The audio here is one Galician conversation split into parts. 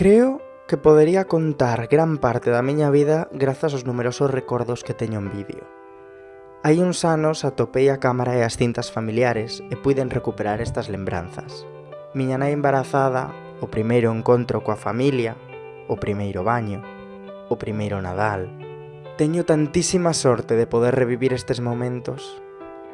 Creo que podería contar gran parte da miña vida grazas aos numerosos recordos que teño en vídeo. Hai uns anos atopei a cámara e as cintas familiares e puiden recuperar estas lembranzas. Miña nai embarazada, o primeiro encontro coa familia, o primeiro baño, o primeiro Nadal. Teño tantísima sorte de poder revivir estes momentos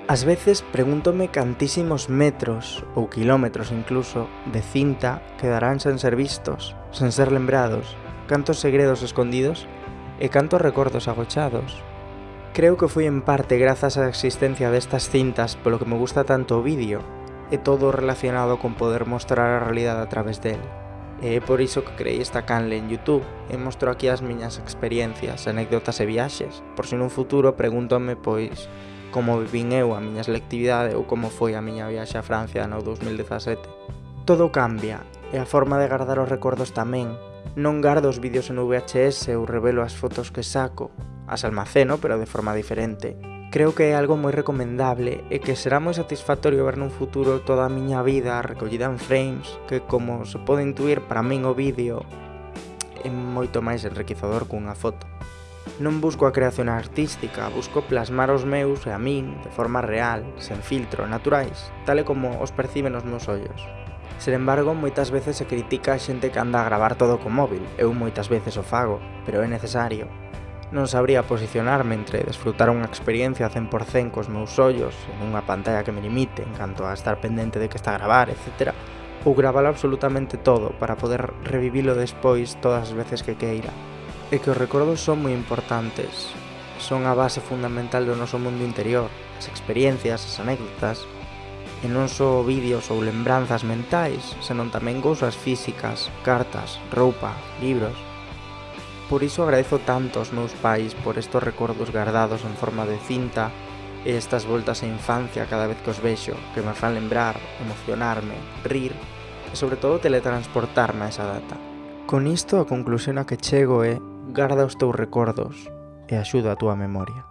Ás veces pregúntome cantísimos metros, ou quilómetros incluso, de cinta quedarán sen ser vistos, sen ser lembrados, cantos segredos escondidos e cantos recordos agochados. Creo que foi en parte grazas á existencia destas cintas polo que me gusta tanto o vídeo, e todo relacionado con poder mostrar a realidade a través del. E é por iso que creei esta canle en Youtube e mostro aquí as miñas experiencias, anécdotas e viaxes, por si nun futuro pregúntome pois como vivín eu a miña selectividade ou como foi a miña viaxe a Francia no 2017. Todo cambia, e a forma de guardar os recordos tamén. Non gardo os vídeos en VHS ou revelo as fotos que saco, as almaceno pero de forma diferente. Creo que é algo moi recomendable e que será moi satisfactorio ver nun futuro toda a miña vida recollida en frames que, como se pode intuir, para min o vídeo é moito máis enriquecedor cunha foto. Non busco a creación artística, busco plasmar os meus e a min de forma real, sen filtro, naturais, tal e como os perciben os meus ollos. Sen embargo, moitas veces se critica a xente que anda a gravar todo co móvil, eu moitas veces o fago, pero é necesario. Non sabría posicionarme entre desfrutar unha experiencia 100% cos meus ollos en unha pantalla que me limite en canto a estar pendente de que está a gravar, etc. Ou gravalo absolutamente todo para poder revivilo despois todas as veces que queira é que os recordos son moi importantes. Son a base fundamental do noso mundo interior, as experiencias, as anécdotas, e non só vídeos ou lembranzas mentais, senón tamén cousas físicas, cartas, roupa, libros. Por iso agradezo tanto aos meus pais por estos recordos guardados en forma de cinta e estas voltas á infancia cada vez que os vexo, que me fan lembrar, emocionarme, rir e sobre todo teletransportarme a esa data. Con isto a conclusión a que chego é Garda os teus recordos e axuda a túa memoria.